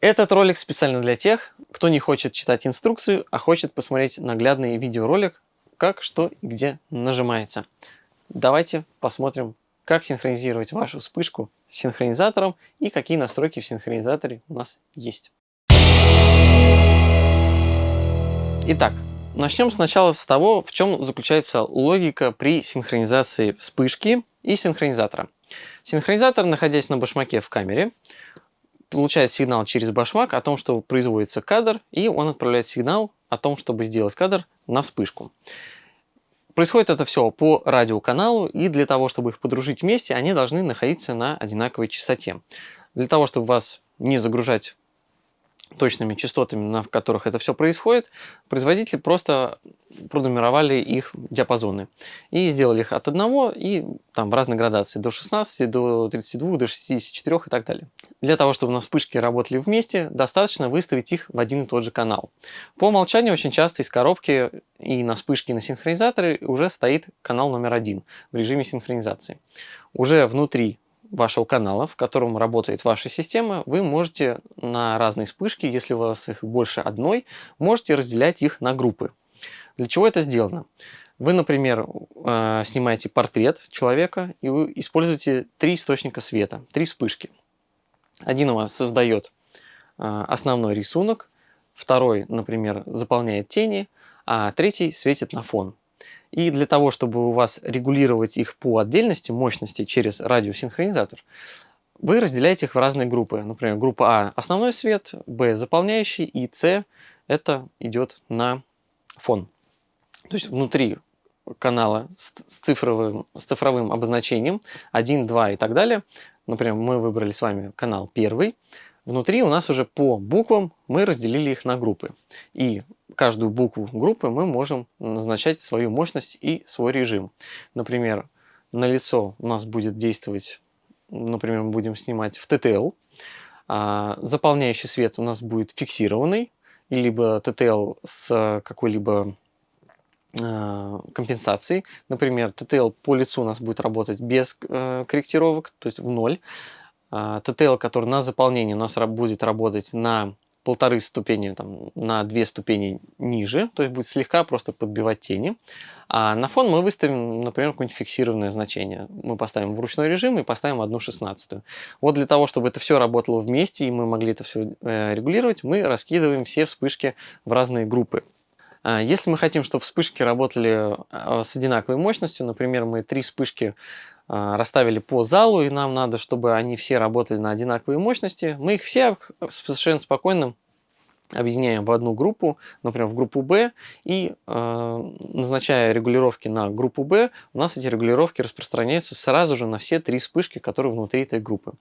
Этот ролик специально для тех, кто не хочет читать инструкцию, а хочет посмотреть наглядный видеоролик, как, что и где нажимается. Давайте посмотрим, как синхронизировать вашу вспышку с синхронизатором и какие настройки в синхронизаторе у нас есть. Итак, начнем сначала с того, в чем заключается логика при синхронизации вспышки и синхронизатора. Синхронизатор, находясь на башмаке в камере, получает сигнал через башмак о том, что производится кадр, и он отправляет сигнал о том, чтобы сделать кадр на вспышку. Происходит это все по радиоканалу, и для того, чтобы их подружить вместе, они должны находиться на одинаковой частоте. Для того, чтобы вас не загружать точными частотами, на которых это все происходит, производители просто пронумеровали их диапазоны и сделали их от 1 и там в разной градации до 16, до 32, до 64 и так далее. Для того, чтобы на вспышке работали вместе, достаточно выставить их в один и тот же канал. По умолчанию очень часто из коробки и на вспышке и на синхронизаторе уже стоит канал номер один в режиме синхронизации. Уже внутри вашего канала, в котором работает ваша система, вы можете на разные вспышки, если у вас их больше одной, можете разделять их на группы. Для чего это сделано? Вы, например, э, снимаете портрет человека и вы используете три источника света, три вспышки. Один у вас создает э, основной рисунок, второй, например, заполняет тени, а третий светит на фон. И для того, чтобы у вас регулировать их по отдельности, мощности через радиосинхронизатор, вы разделяете их в разные группы. Например, группа А – основной свет, Б – заполняющий, и С – это идет на фон. То есть внутри канала с цифровым, с цифровым обозначением 1, 2 и так далее. Например, мы выбрали с вами канал первый. Внутри у нас уже по буквам мы разделили их на группы. И каждую букву группы мы можем назначать свою мощность и свой режим. Например, на лицо у нас будет действовать, например, мы будем снимать в TTL. А заполняющий свет у нас будет фиксированный, либо TTL с какой-либо а, компенсацией. Например, TTL по лицу у нас будет работать без э, корректировок, то есть в ноль. А, который на заполнение у нас будет работать на полторы ступени, там, на две ступени ниже, то есть будет слегка просто подбивать тени. А на фон мы выставим, например, какое-нибудь фиксированное значение. Мы поставим в ручной режим и поставим одну шестнадцатую. Вот для того, чтобы это все работало вместе и мы могли это все э, регулировать, мы раскидываем все вспышки в разные группы. А, если мы хотим, чтобы вспышки работали а, с одинаковой мощностью, например, мы три вспышки расставили по залу, и нам надо, чтобы они все работали на одинаковой мощности, мы их все совершенно спокойно объединяем в одну группу, например, в группу B, и э, назначая регулировки на группу B, у нас эти регулировки распространяются сразу же на все три вспышки, которые внутри этой группы.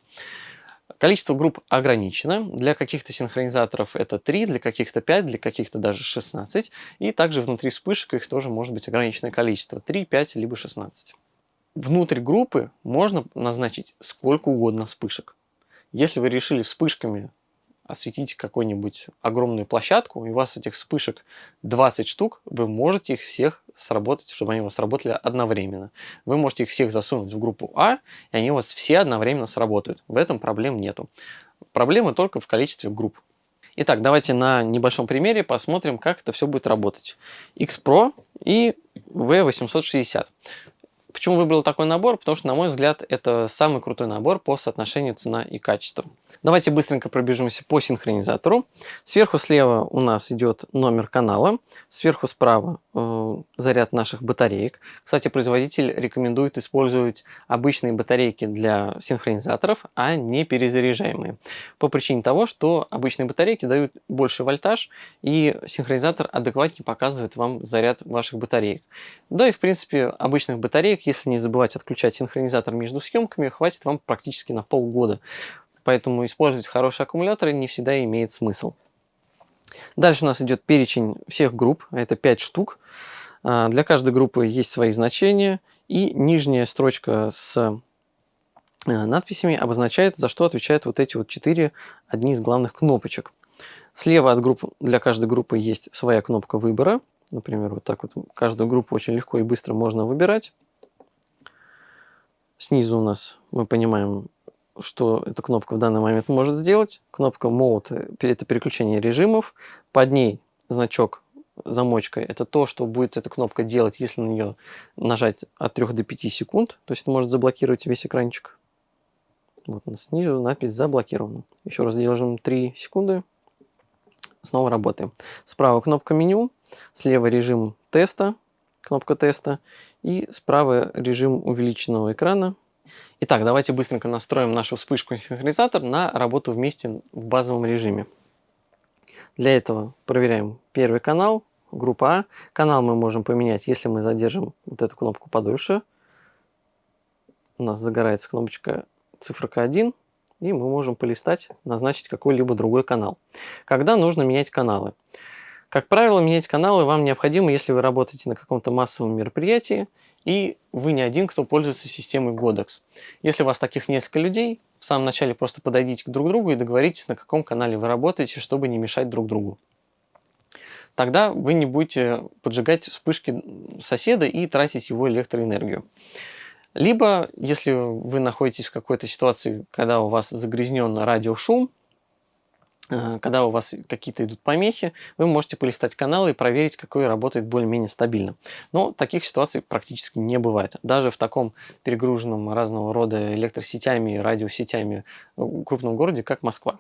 Количество групп ограничено. Для каких-то синхронизаторов это 3, для каких-то 5, для каких-то даже 16. И также внутри вспышек их тоже может быть ограниченное количество. 3, 5, либо 16. Внутрь группы можно назначить сколько угодно вспышек. Если вы решили вспышками осветить какую-нибудь огромную площадку, и у вас этих вспышек 20 штук, вы можете их всех сработать, чтобы они у вас сработали одновременно. Вы можете их всех засунуть в группу А, и они у вас все одновременно сработают. В этом проблем нету. Проблемы только в количестве групп. Итак, давайте на небольшом примере посмотрим, как это все будет работать. X-Pro и V860. Почему выбрал такой набор? Потому что, на мой взгляд, это самый крутой набор по соотношению цена и качество. Давайте быстренько пробежимся по синхронизатору. Сверху слева у нас идет номер канала, сверху справа э, заряд наших батареек. Кстати, производитель рекомендует использовать обычные батарейки для синхронизаторов, а не перезаряжаемые. По причине того, что обычные батарейки дают больше вольтаж, и синхронизатор адекватнее показывает вам заряд ваших батареек. Да и в принципе обычных батареек, если не забывать отключать синхронизатор между съемками, хватит вам практически на полгода. Поэтому использовать хорошие аккумуляторы не всегда имеет смысл. Дальше у нас идет перечень всех групп, это 5 штук. А, для каждой группы есть свои значения, и нижняя строчка с э, надписями обозначает, за что отвечают вот эти вот 4 одни из главных кнопочек. Слева от групп для каждой группы есть своя кнопка выбора. Например, вот так вот каждую группу очень легко и быстро можно выбирать. Снизу у нас мы понимаем что эта кнопка в данный момент может сделать. Кнопка Mode – это переключение режимов. Под ней значок замочкой. Это то, что будет эта кнопка делать, если на нее нажать от 3 до 5 секунд. То есть это может заблокировать весь экранчик. Вот снизу надпись заблокирована. Еще раз держим 3 секунды. Снова работаем. Справа кнопка меню, слева режим теста, кнопка теста, и справа режим увеличенного экрана. Итак, давайте быстренько настроим нашу вспышку синхронизатор на работу вместе в базовом режиме. Для этого проверяем первый канал, группа А. Канал мы можем поменять, если мы задержим вот эту кнопку подольше. У нас загорается кнопочка циферка 1, и мы можем полистать, назначить какой-либо другой канал. Когда нужно менять каналы? Как правило, менять каналы вам необходимо, если вы работаете на каком-то массовом мероприятии, и вы не один, кто пользуется системой Godox. Если у вас таких несколько людей, в самом начале просто подойдите к друг другу и договоритесь, на каком канале вы работаете, чтобы не мешать друг другу. Тогда вы не будете поджигать вспышки соседа и тратить его электроэнергию. Либо, если вы находитесь в какой-то ситуации, когда у вас загрязнен радиошум, когда у вас какие-то идут помехи, вы можете полистать каналы и проверить, какой работает более-менее стабильно. Но таких ситуаций практически не бывает. Даже в таком перегруженном разного рода электросетями, радиосетями э, крупном городе, как Москва.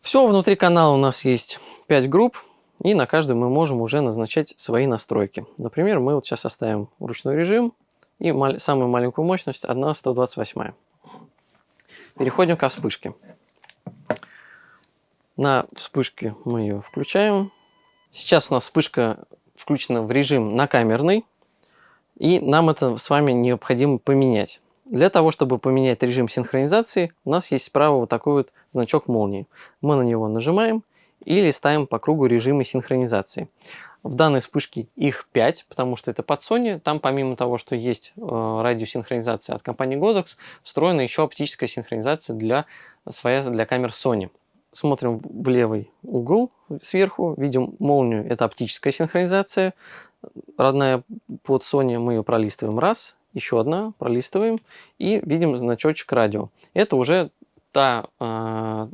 Все, внутри канала у нас есть 5 групп, и на каждую мы можем уже назначать свои настройки. Например, мы вот сейчас оставим ручной режим, и самую маленькую мощность 1 128. Переходим к вспышке. На вспышке мы ее включаем. Сейчас у нас вспышка включена в режим на камерный, и нам это с вами необходимо поменять. Для того, чтобы поменять режим синхронизации, у нас есть справа вот такой вот значок молнии. Мы на него нажимаем и листаем по кругу режимы синхронизации. В данной вспышке их 5, потому что это под Sony. Там помимо того, что есть э, радиосинхронизация от компании Godox, встроена еще оптическая синхронизация для, своя для камер Sony. Смотрим в левый угол сверху, видим молнию, это оптическая синхронизация. Родная под Sony, мы ее пролистываем раз, еще одна, пролистываем и видим значочек радио. Это уже та, э,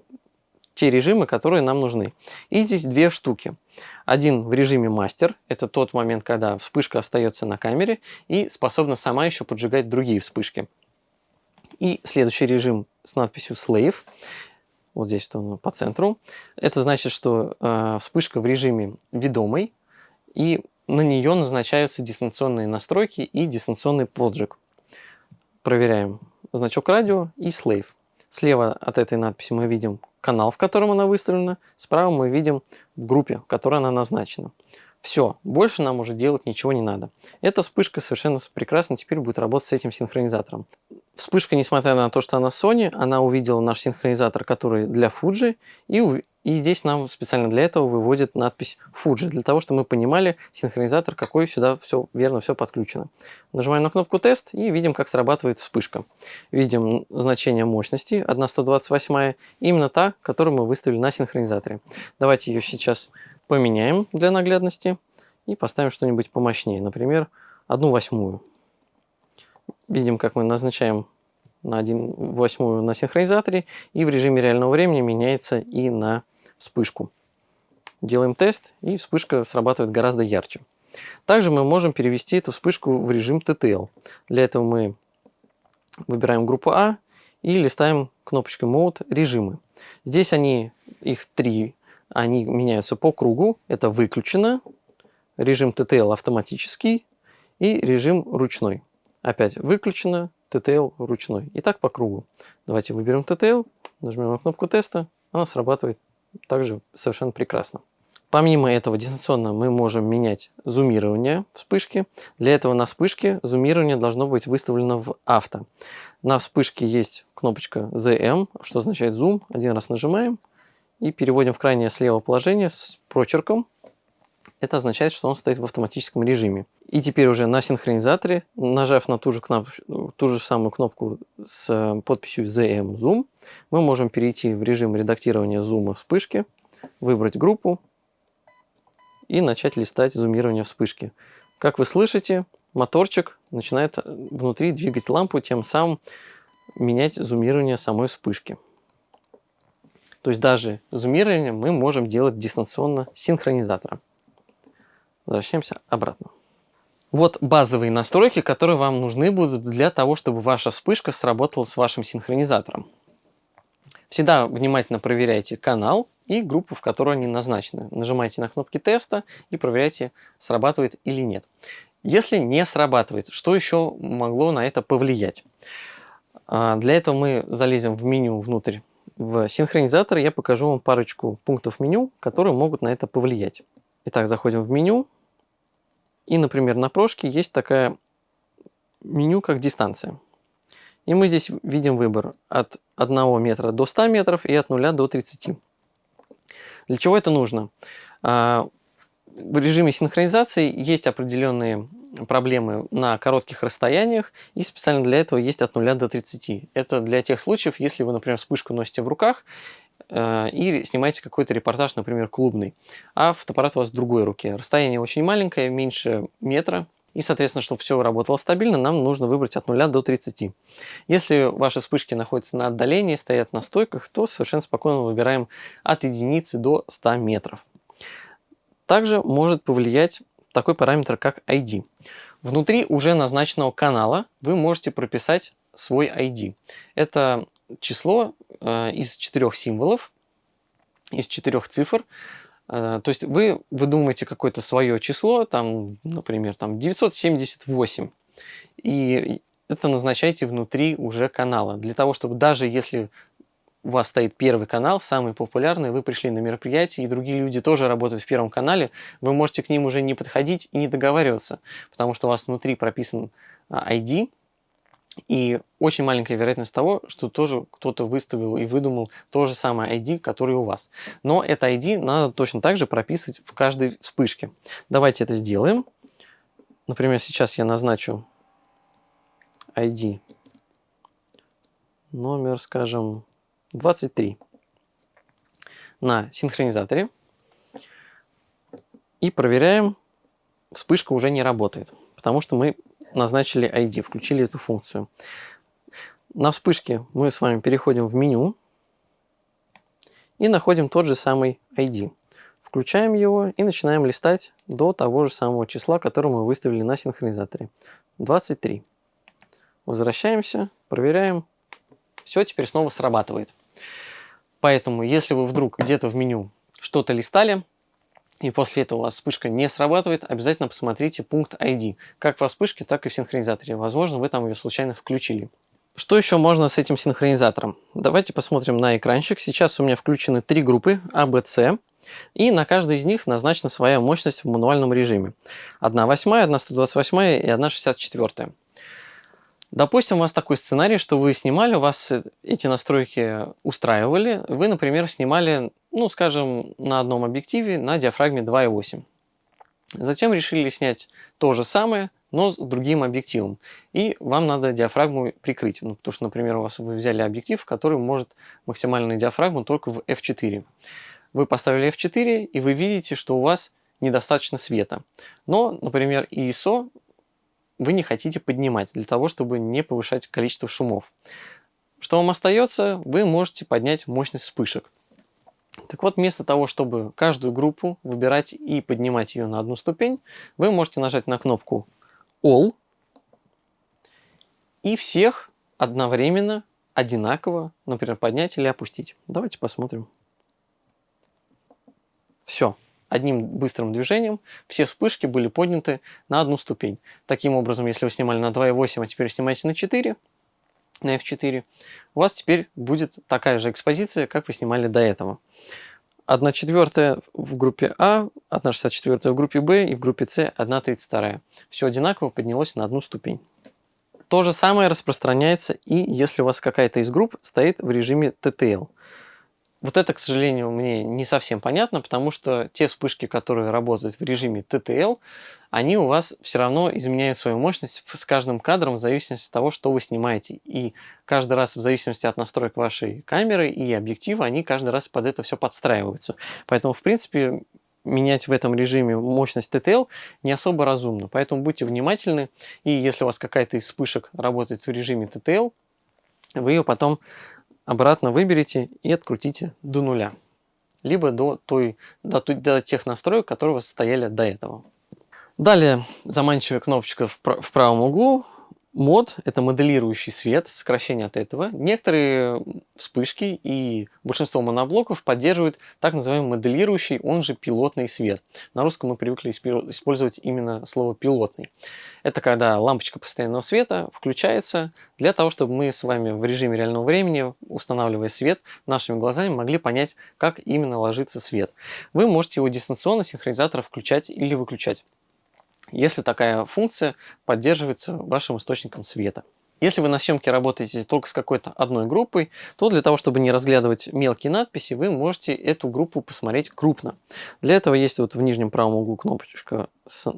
те режимы, которые нам нужны. И здесь две штуки. Один в режиме мастер, это тот момент, когда вспышка остается на камере и способна сама еще поджигать другие вспышки. И следующий режим с надписью slave, вот здесь он по центру. Это значит, что э, вспышка в режиме ведомой, и на нее назначаются дистанционные настройки и дистанционный поджиг. Проверяем значок радио и slave. Слева от этой надписи мы видим канал, в котором она выставлена. Справа мы видим в группе, в которой она назначена. Все, больше нам уже делать ничего не надо. Эта вспышка совершенно прекрасно теперь будет работать с этим синхронизатором. Вспышка, несмотря на то, что она Sony, она увидела наш синхронизатор, который для Fuji, и и здесь нам специально для этого выводит надпись Fuji, для того, чтобы мы понимали синхронизатор, какой сюда все верно, все подключено. Нажимаем на кнопку тест и видим, как срабатывает вспышка. Видим значение мощности 1.128, именно та, которую мы выставили на синхронизаторе. Давайте ее сейчас поменяем для наглядности и поставим что-нибудь помощнее, например, 1 восьмую. Видим, как мы назначаем на 1 восьмую на синхронизаторе и в режиме реального времени меняется и на вспышку. Делаем тест, и вспышка срабатывает гораздо ярче. Также мы можем перевести эту вспышку в режим TTL. Для этого мы выбираем группу А и листаем кнопочкой Mode режимы. Здесь они, их три, они меняются по кругу. Это выключено, режим TTL автоматический и режим ручной. Опять выключено, TTL ручной. И так по кругу. Давайте выберем TTL, нажмем на кнопку теста, она срабатывает также совершенно прекрасно. Помимо этого дистанционно мы можем менять зумирование вспышки. Для этого на вспышке зумирование должно быть выставлено в авто. На вспышке есть кнопочка ZM, что означает зум. Один раз нажимаем и переводим в крайнее слева положение с прочерком. Это означает, что он стоит в автоматическом режиме. И теперь уже на синхронизаторе, нажав на ту же, кнопку, ту же самую кнопку с подписью ZM Zoom, мы можем перейти в режим редактирования зума вспышки, выбрать группу и начать листать зумирование вспышки. Как вы слышите, моторчик начинает внутри двигать лампу, тем самым менять зумирование самой вспышки. То есть даже зумирование мы можем делать дистанционно с синхронизатором. Возвращаемся обратно. Вот базовые настройки, которые вам нужны будут для того, чтобы ваша вспышка сработала с вашим синхронизатором. Всегда внимательно проверяйте канал и группу, в которой они назначены. Нажимайте на кнопки теста и проверяйте, срабатывает или нет. Если не срабатывает, что еще могло на это повлиять? А, для этого мы залезем в меню внутрь в синхронизатор. Я покажу вам парочку пунктов меню, которые могут на это повлиять. Итак, заходим в меню. И, например, на прошке есть такая меню, как дистанция. И мы здесь видим выбор от 1 метра до 100 метров и от 0 до 30. Для чего это нужно? А, в режиме синхронизации есть определенные проблемы на коротких расстояниях, и специально для этого есть от 0 до 30. Это для тех случаев, если вы, например, вспышку носите в руках, и снимаете какой-то репортаж, например, клубный, а фотоаппарат у вас в другой руке. Расстояние очень маленькое, меньше метра, и, соответственно, чтобы все работало стабильно, нам нужно выбрать от 0 до 30. Если ваши вспышки находятся на отдалении, стоят на стойках, то совершенно спокойно выбираем от единицы до 100 метров. Также может повлиять такой параметр, как ID. Внутри уже назначенного канала вы можете прописать свой ID. Это число э, из четырех символов, из четырех цифр. Э, то есть вы выдумываете какое-то свое число, там, например, там 978, и это назначаете внутри уже канала, для того, чтобы даже если у вас стоит первый канал, самый популярный, вы пришли на мероприятие, и другие люди тоже работают в первом канале, вы можете к ним уже не подходить и не договариваться, потому что у вас внутри прописан ID, и очень маленькая вероятность того, что тоже кто-то выставил и выдумал то же самое ID, который у вас. Но это ID надо точно так же прописывать в каждой вспышке. Давайте это сделаем. Например, сейчас я назначу ID номер, скажем, 23 на синхронизаторе. И проверяем, вспышка уже не работает, потому что мы назначили ID, включили эту функцию. На вспышке мы с вами переходим в меню и находим тот же самый ID. Включаем его и начинаем листать до того же самого числа, которое мы выставили на синхронизаторе. 23. Возвращаемся, проверяем. Все, теперь снова срабатывает. Поэтому, если вы вдруг где-то в меню что-то листали, и после этого у вас вспышка не срабатывает, обязательно посмотрите пункт ID, как во вспышке, так и в синхронизаторе. Возможно, вы там ее случайно включили. Что еще можно с этим синхронизатором? Давайте посмотрим на экранчик. Сейчас у меня включены три группы А, Б, С. И на каждой из них назначена своя мощность в мануальном режиме. 1 восьмая, 1 128 и 1 64. Допустим, у вас такой сценарий, что вы снимали, у вас эти настройки устраивали. Вы, например, снимали, ну, скажем, на одном объективе на диафрагме 2.8. Затем решили снять то же самое, но с другим объективом. И вам надо диафрагму прикрыть. Ну, потому что, например, у вас вы взяли объектив, который может максимальную диафрагму только в f4. Вы поставили f4, и вы видите, что у вас недостаточно света. Но, например, ISO вы не хотите поднимать, для того, чтобы не повышать количество шумов. Что вам остается? Вы можете поднять мощность вспышек. Так вот, вместо того, чтобы каждую группу выбирать и поднимать ее на одну ступень, вы можете нажать на кнопку All и всех одновременно, одинаково, например, поднять или опустить. Давайте посмотрим. Все одним быстрым движением все вспышки были подняты на одну ступень. Таким образом, если вы снимали на 2.8, а теперь снимаете на 4, на F4, у вас теперь будет такая же экспозиция, как вы снимали до этого. 1 четвертая в группе А, 1 64 в группе Б и в группе С 1 32. Все одинаково поднялось на одну ступень. То же самое распространяется и если у вас какая-то из групп стоит в режиме TTL. Вот это, к сожалению, мне не совсем понятно, потому что те вспышки, которые работают в режиме TTL, они у вас все равно изменяют свою мощность с каждым кадром в зависимости от того, что вы снимаете. И каждый раз в зависимости от настроек вашей камеры и объектива, они каждый раз под это все подстраиваются. Поэтому, в принципе, менять в этом режиме мощность TTL не особо разумно. Поэтому будьте внимательны. И если у вас какая-то из вспышек работает в режиме TTL, вы ее потом обратно выберете и открутите до нуля. Либо до, той, до, до тех настроек, которые у вас стояли до этого. Далее заманчивая кнопочка в, в правом углу Мод – это моделирующий свет, сокращение от этого. Некоторые вспышки и большинство моноблоков поддерживают так называемый моделирующий, он же пилотный свет. На русском мы привыкли использовать именно слово «пилотный». Это когда лампочка постоянного света включается для того, чтобы мы с вами в режиме реального времени, устанавливая свет, нашими глазами могли понять, как именно ложится свет. Вы можете его дистанционно синхронизатора включать или выключать если такая функция поддерживается вашим источником света. Если вы на съемке работаете только с какой-то одной группой, то для того, чтобы не разглядывать мелкие надписи, вы можете эту группу посмотреть крупно. Для этого есть вот в нижнем правом углу кнопочка с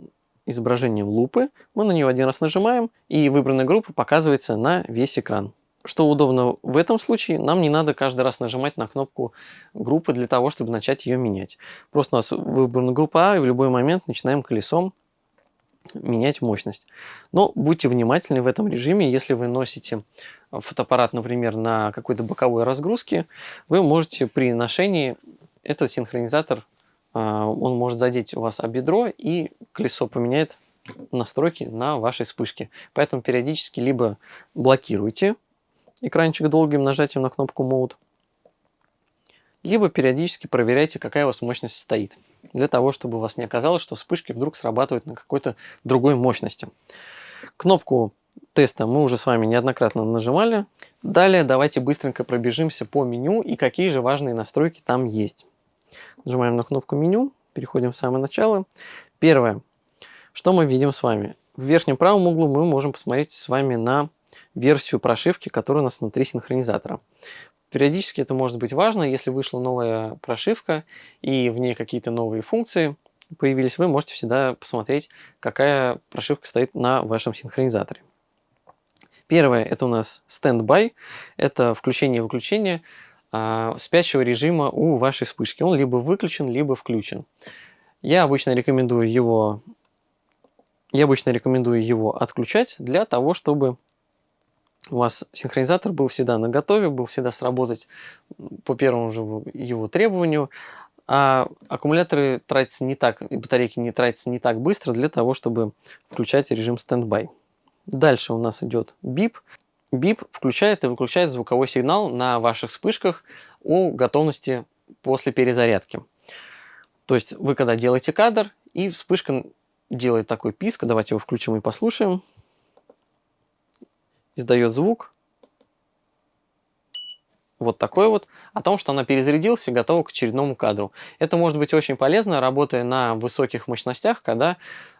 изображением лупы. Мы на нее один раз нажимаем, и выбранная группа показывается на весь экран. Что удобно в этом случае, нам не надо каждый раз нажимать на кнопку группы для того, чтобы начать ее менять. Просто у нас выбрана группа А, и в любой момент начинаем колесом менять мощность. Но будьте внимательны в этом режиме, если вы носите фотоаппарат, например, на какой-то боковой разгрузке, вы можете при ношении этот синхронизатор, а, он может задеть у вас об бедро и колесо поменяет настройки на вашей вспышке. Поэтому периодически либо блокируйте экранчик долгим нажатием на кнопку Mode, либо периодически проверяйте, какая у вас мощность стоит для того, чтобы у вас не оказалось, что вспышки вдруг срабатывают на какой-то другой мощности. Кнопку теста мы уже с вами неоднократно нажимали. Далее давайте быстренько пробежимся по меню и какие же важные настройки там есть. Нажимаем на кнопку меню, переходим в самое начало. Первое, что мы видим с вами. В верхнем правом углу мы можем посмотреть с вами на версию прошивки, которая у нас внутри синхронизатора. Периодически это может быть важно, если вышла новая прошивка и в ней какие-то новые функции появились, вы можете всегда посмотреть, какая прошивка стоит на вашем синхронизаторе. Первое это у нас Standby, это включение и выключение а, спящего режима у вашей вспышки. Он либо выключен, либо включен. Я обычно рекомендую его, я обычно рекомендую его отключать для того, чтобы у вас синхронизатор был всегда на готове, был всегда сработать по первому же его требованию, а аккумуляторы тратятся не так, и батарейки не тратятся не так быстро для того, чтобы включать режим standby. Дальше у нас идет beep. Beep включает и выключает звуковой сигнал на ваших вспышках о готовности после перезарядки. То есть вы когда делаете кадр, и вспышка делает такой писк, давайте его включим и послушаем издает звук, вот такой вот, о том, что она перезарядилась и готова к очередному кадру. Это может быть очень полезно, работая на высоких мощностях, когда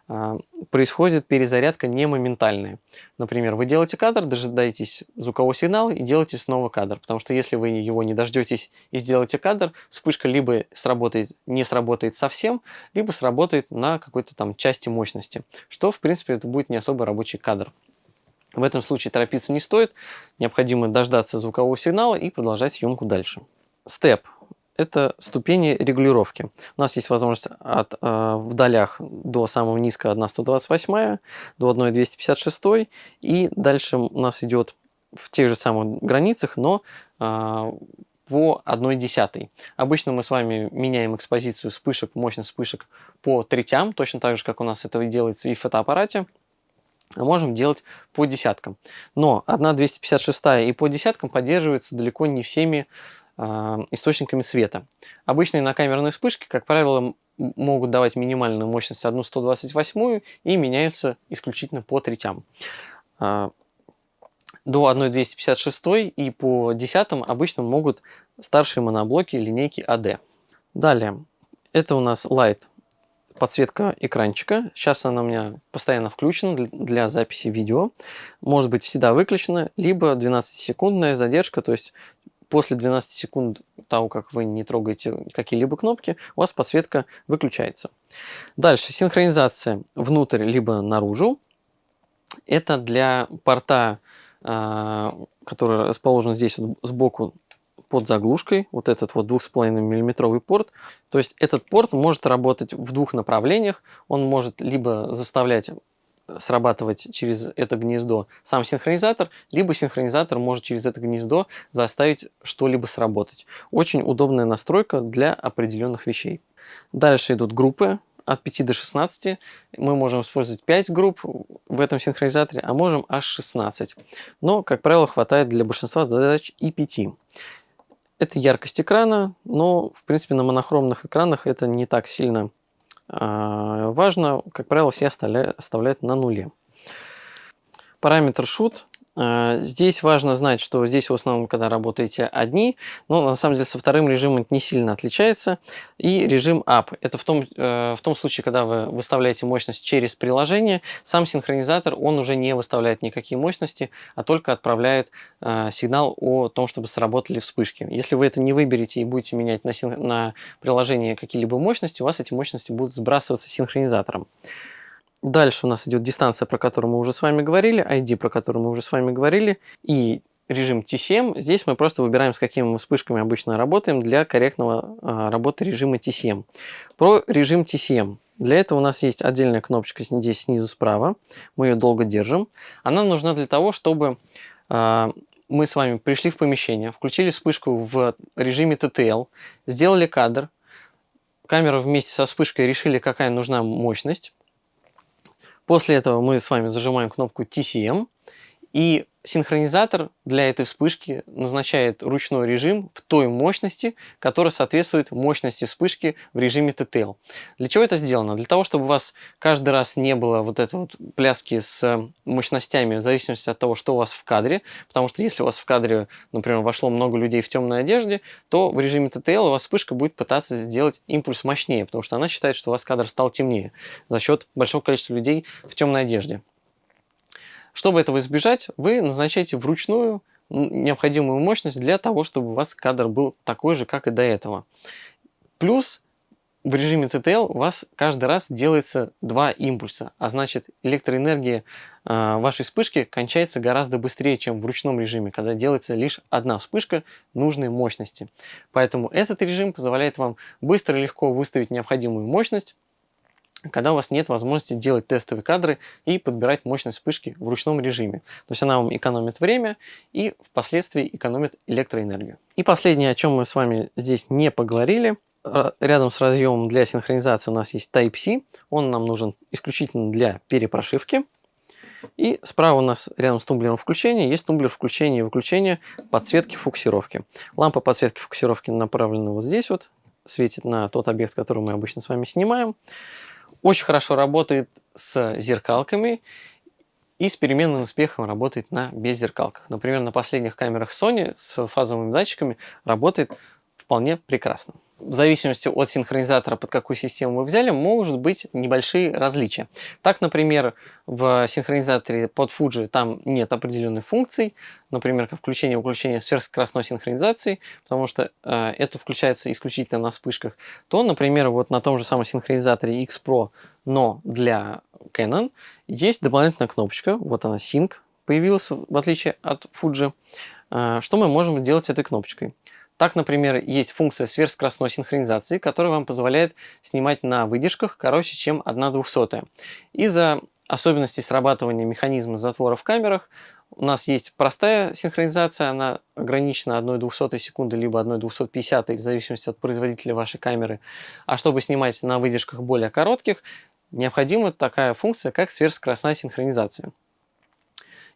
э, происходит перезарядка не моментальная. Например, вы делаете кадр, дожидаетесь звукового сигнала и делаете снова кадр, потому что если вы его не дождетесь и сделаете кадр, вспышка либо сработает, не сработает совсем, либо сработает на какой-то там части мощности, что в принципе это будет не особо рабочий кадр. В этом случае торопиться не стоит, необходимо дождаться звукового сигнала и продолжать съемку дальше. Степ – это ступени регулировки. У нас есть возможность от, э, в до самого низкого 1,128, до 1,256, и дальше у нас идет в тех же самых границах, но э, по 1 десятой. Обычно мы с вами меняем экспозицию вспышек, мощность вспышек по третям, точно так же, как у нас это делается и в фотоаппарате можем делать по десяткам. Но 1.256 и по десяткам поддерживается далеко не всеми э, источниками света. Обычные накамерные вспышки, как правило, могут давать минимальную мощность 1.128 и меняются исключительно по третям. Э, до 1.256 и по десятым обычно могут старшие моноблоки линейки AD. Далее, это у нас Light подсветка экранчика. Сейчас она у меня постоянно включена для записи видео. Может быть всегда выключена, либо 12-секундная задержка, то есть после 12 секунд того, как вы не трогаете какие-либо кнопки, у вас подсветка выключается. Дальше синхронизация внутрь либо наружу. Это для порта, а, который расположен здесь сбоку под заглушкой, вот этот вот 2,5 миллиметровый порт. То есть этот порт может работать в двух направлениях. Он может либо заставлять срабатывать через это гнездо сам синхронизатор, либо синхронизатор может через это гнездо заставить что-либо сработать. Очень удобная настройка для определенных вещей. Дальше идут группы от 5 до 16. Мы можем использовать 5 групп в этом синхронизаторе, а можем аж 16. Но, как правило, хватает для большинства задач и 5. Это яркость экрана, но, в принципе, на монохромных экранах это не так сильно э, важно. Как правило, все оставляют на нуле. Параметр shoot а, здесь важно знать, что здесь в основном, когда работаете одни, но на самом деле со вторым режимом не сильно отличается. И режим Up. Это в том, э, в том случае, когда вы выставляете мощность через приложение, сам синхронизатор, он уже не выставляет никакие мощности, а только отправляет э, сигнал о том, чтобы сработали вспышки. Если вы это не выберете и будете менять на, на приложение какие-либо мощности, у вас эти мощности будут сбрасываться синхронизатором. Дальше у нас идет дистанция, про которую мы уже с вами говорили, ID, про которую мы уже с вами говорили, и режим TCM. Здесь мы просто выбираем, с какими мы вспышками обычно работаем для корректного а, работы режима TCM. Про режим TCM. Для этого у нас есть отдельная кнопочка здесь снизу справа. Мы ее долго держим. Она нужна для того, чтобы а, мы с вами пришли в помещение, включили вспышку в режиме TTL, сделали кадр, камера вместе со вспышкой решили, какая нужна мощность, После этого мы с вами зажимаем кнопку TCM, и синхронизатор для этой вспышки назначает ручной режим в той мощности, которая соответствует мощности вспышки в режиме TTL. Для чего это сделано? Для того, чтобы у вас каждый раз не было вот этой вот пляски с мощностями в зависимости от того, что у вас в кадре. Потому что если у вас в кадре, например, вошло много людей в темной одежде, то в режиме TTL у вас вспышка будет пытаться сделать импульс мощнее, потому что она считает, что у вас кадр стал темнее за счет большого количества людей в темной одежде. Чтобы этого избежать, вы назначаете вручную необходимую мощность для того, чтобы у вас кадр был такой же, как и до этого. Плюс в режиме TTL у вас каждый раз делается два импульса, а значит электроэнергия э, вашей вспышки кончается гораздо быстрее, чем в ручном режиме, когда делается лишь одна вспышка нужной мощности. Поэтому этот режим позволяет вам быстро и легко выставить необходимую мощность, когда у вас нет возможности делать тестовые кадры и подбирать мощность вспышки в ручном режиме. То есть она вам экономит время и впоследствии экономит электроэнергию. И последнее, о чем мы с вами здесь не поговорили. Рядом с разъемом для синхронизации у нас есть Type-C. Он нам нужен исключительно для перепрошивки. И справа у нас рядом с тумблером включения есть тумблер включения и выключения подсветки фокусировки. Лампа подсветки фокусировки направлена вот здесь вот, светит на тот объект, который мы обычно с вами снимаем. Очень хорошо работает с зеркалками и с переменным успехом работает на беззеркалках. Например, на последних камерах Sony с фазовыми датчиками работает вполне прекрасно в зависимости от синхронизатора, под какую систему вы взяли, может быть небольшие различия. Так, например, в синхронизаторе под Fuji там нет определенной функции, например, как включение и выключение сверхскоростной синхронизации, потому что э, это включается исключительно на вспышках, то, например, вот на том же самом синхронизаторе X Pro, но для Canon, есть дополнительная кнопочка, вот она Sync появилась, в отличие от Fuji. Э, что мы можем делать этой кнопочкой? Так, например, есть функция сверхскоростной синхронизации, которая вам позволяет снимать на выдержках короче, чем 1 200. Из-за особенностей срабатывания механизма затвора в камерах у нас есть простая синхронизация, она ограничена 1 200 секунды, либо 1 250 в зависимости от производителя вашей камеры. А чтобы снимать на выдержках более коротких, необходима такая функция, как сверхскоростная синхронизация.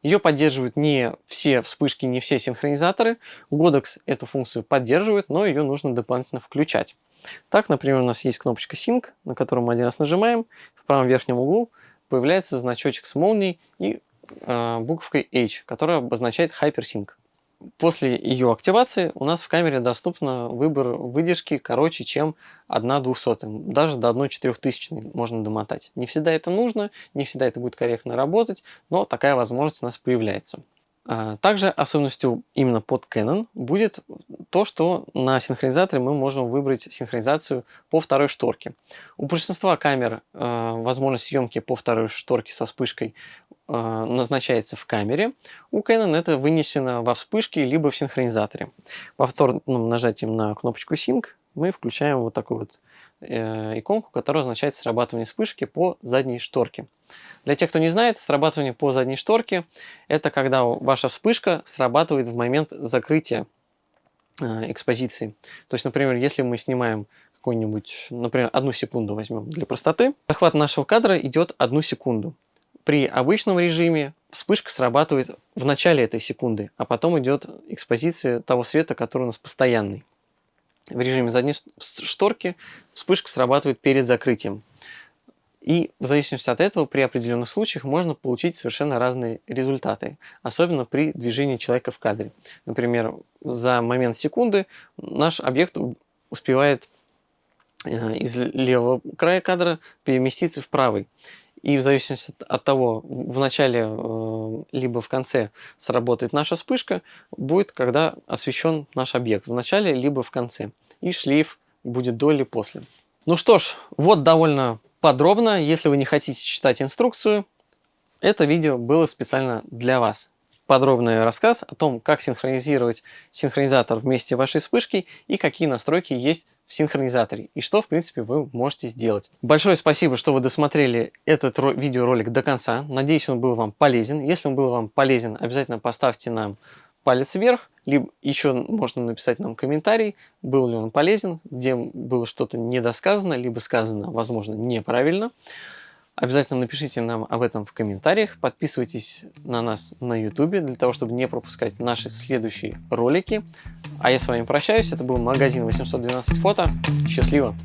Ее поддерживают не все вспышки, не все синхронизаторы. Godox эту функцию поддерживает, но ее нужно дополнительно включать. Так, например, у нас есть кнопочка Sync, на которую мы один раз нажимаем. В правом верхнем углу появляется значочек с молнией и э, буковкой H, которая обозначает Hypersync. После ее активации у нас в камере доступно выбор выдержки короче, чем 1 200. Даже до 1 4000 можно домотать. Не всегда это нужно, не всегда это будет корректно работать, но такая возможность у нас появляется. А, также особенностью именно под Canon будет то, что на синхронизаторе мы можем выбрать синхронизацию по второй шторке. У большинства камер э, возможность съемки по второй шторке со вспышкой э, назначается в камере. У Canon это вынесено во вспышке либо в синхронизаторе. Повторным нажатием на кнопочку Sync мы включаем вот такую вот иконку, которая означает срабатывание вспышки по задней шторке. Для тех, кто не знает, срабатывание по задней шторке – это когда ваша вспышка срабатывает в момент закрытия э, экспозиции. То есть, например, если мы снимаем какую-нибудь, например, одну секунду возьмем для простоты, захват нашего кадра идет одну секунду. При обычном режиме вспышка срабатывает в начале этой секунды, а потом идет экспозиция того света, который у нас постоянный. В режиме задней шторки вспышка срабатывает перед закрытием. И в зависимости от этого при определенных случаях можно получить совершенно разные результаты, особенно при движении человека в кадре. Например, за момент секунды наш объект успевает э, из левого края кадра переместиться в правый. И в зависимости от того, в начале э, либо в конце сработает наша вспышка, будет, когда освещен наш объект. В начале либо в конце. И шлейф будет до или после. Ну что ж, вот довольно подробно. Если вы не хотите читать инструкцию, это видео было специально для вас. Подробный рассказ о том, как синхронизировать синхронизатор вместе вашей вспышки и какие настройки есть в синхронизаторе и что в принципе вы можете сделать. Большое спасибо, что вы досмотрели этот видеоролик до конца. Надеюсь, он был вам полезен. Если он был вам полезен, обязательно поставьте нам палец вверх, либо еще можно написать нам комментарий, был ли он полезен, где было что-то недосказано, либо сказано, возможно, неправильно. Обязательно напишите нам об этом в комментариях, подписывайтесь на нас на YouTube для того, чтобы не пропускать наши следующие ролики. А я с вами прощаюсь, это был магазин 812 фото. Счастливо!